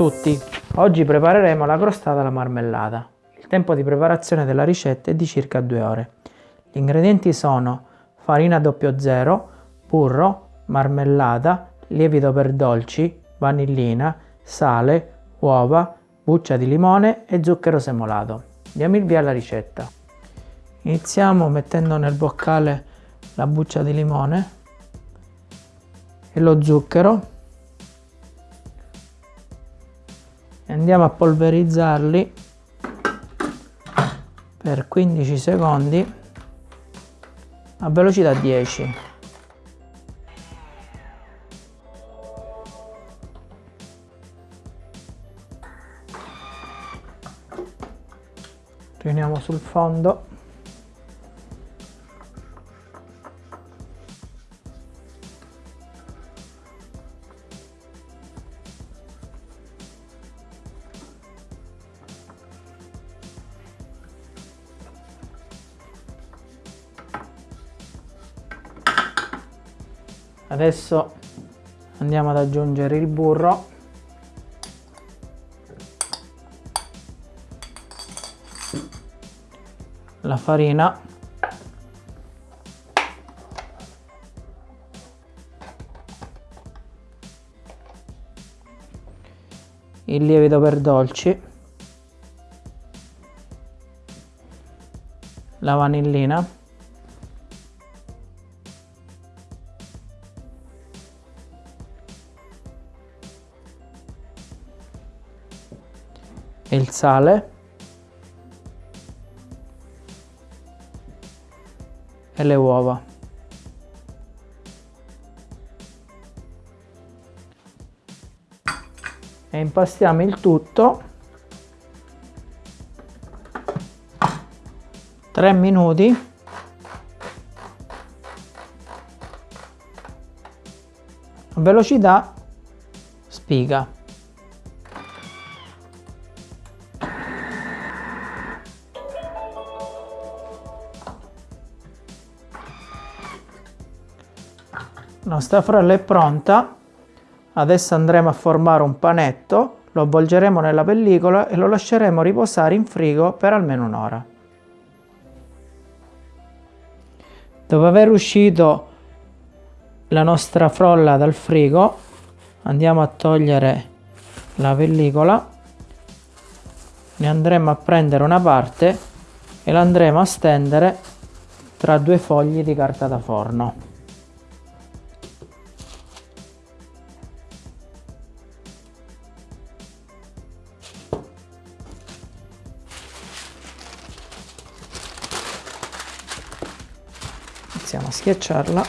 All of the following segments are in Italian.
tutti! Oggi prepareremo la crostata alla marmellata. Il tempo di preparazione della ricetta è di circa 2 ore. Gli ingredienti sono farina 00, burro, marmellata, lievito per dolci, vanillina, sale, uova, buccia di limone e zucchero semolato. Diamo il via alla ricetta. Iniziamo mettendo nel boccale la buccia di limone e lo zucchero e andiamo a polverizzarli per 15 secondi a velocità 10 riuniamo sul fondo adesso andiamo ad aggiungere il burro. La farina. Il lievito per dolci. La vanillina sale e le uova. E impastiamo il tutto 3 minuti velocità spiga. Nostra frolla è pronta, adesso andremo a formare un panetto, lo avvolgeremo nella pellicola e lo lasceremo riposare in frigo per almeno un'ora. Dopo aver uscito la nostra frolla dal frigo, andiamo a togliere la pellicola, ne andremo a prendere una parte e la andremo a stendere tra due fogli di carta da forno. Iniziamo a schiacciarla.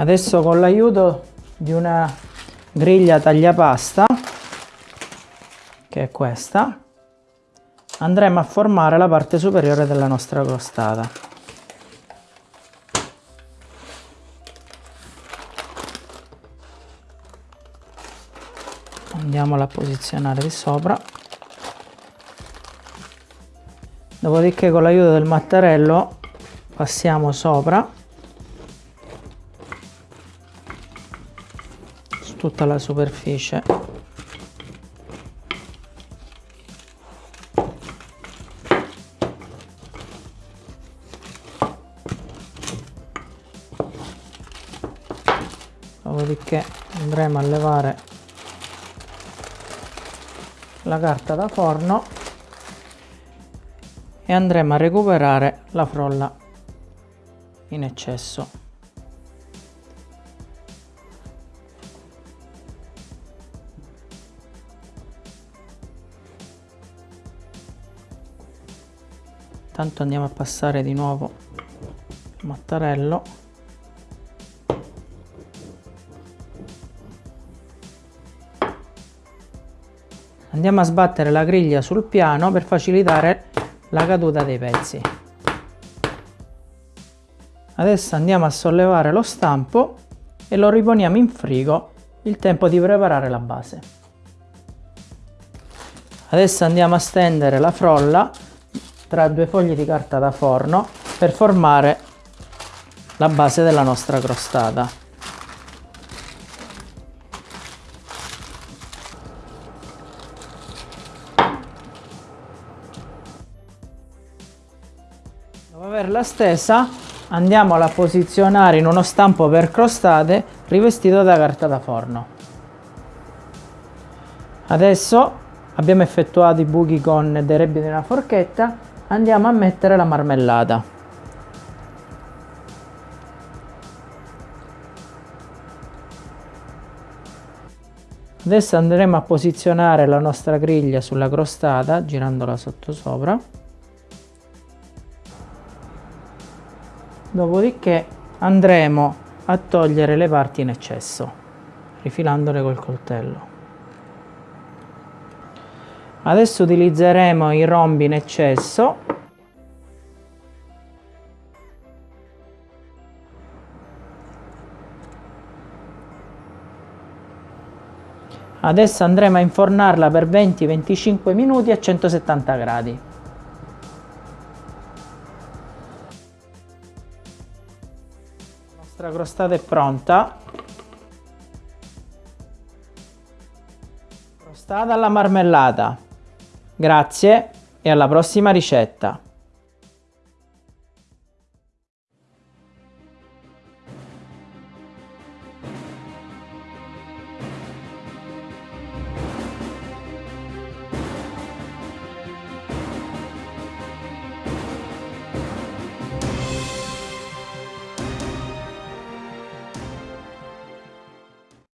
Adesso con l'aiuto di una griglia tagliapasta che è questa andremo a formare la parte superiore della nostra crostata. Andiamola a posizionare di sopra dopodiché con l'aiuto del mattarello passiamo sopra. Su tutta la superficie. Dopodiché andremo a levare la carta da forno e andremo a recuperare la frolla in eccesso. Tanto andiamo a passare di nuovo il mattarello andiamo a sbattere la griglia sul piano per facilitare la caduta dei pezzi. Adesso andiamo a sollevare lo stampo e lo riponiamo in frigo il tempo di preparare la base. Adesso andiamo a stendere la frolla tra due fogli di carta da forno per formare la base della nostra crostata. Averla stesa andiamo a posizionare in uno stampo per crostate rivestito da carta da forno. Adesso abbiamo effettuato i buchi con dei rebbi di una forchetta, andiamo a mettere la marmellata. Adesso andremo a posizionare la nostra griglia sulla crostata girandola sotto Dopodiché andremo a togliere le parti in eccesso, rifilandole col coltello. Adesso utilizzeremo i rombi in eccesso Adesso andremo a infornarla per 20-25 minuti a 170 gradi. Nostra crostata è pronta. Crostata alla marmellata. Grazie e alla prossima ricetta.